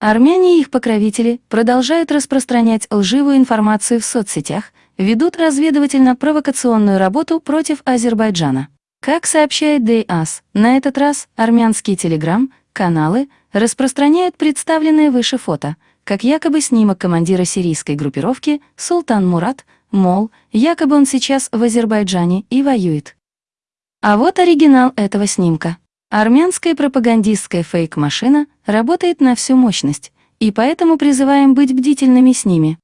Армяне и их покровители продолжают распространять лживую информацию в соцсетях, ведут разведывательно-провокационную работу против Азербайджана. Как сообщает ДАС, на этот раз армянские телеграм-каналы распространяют представленные выше фото, как якобы снимок командира сирийской группировки Султан Мурат, мол, якобы он сейчас в Азербайджане и воюет. А вот оригинал этого снимка. Армянская пропагандистская фейк-машина работает на всю мощность, и поэтому призываем быть бдительными с ними.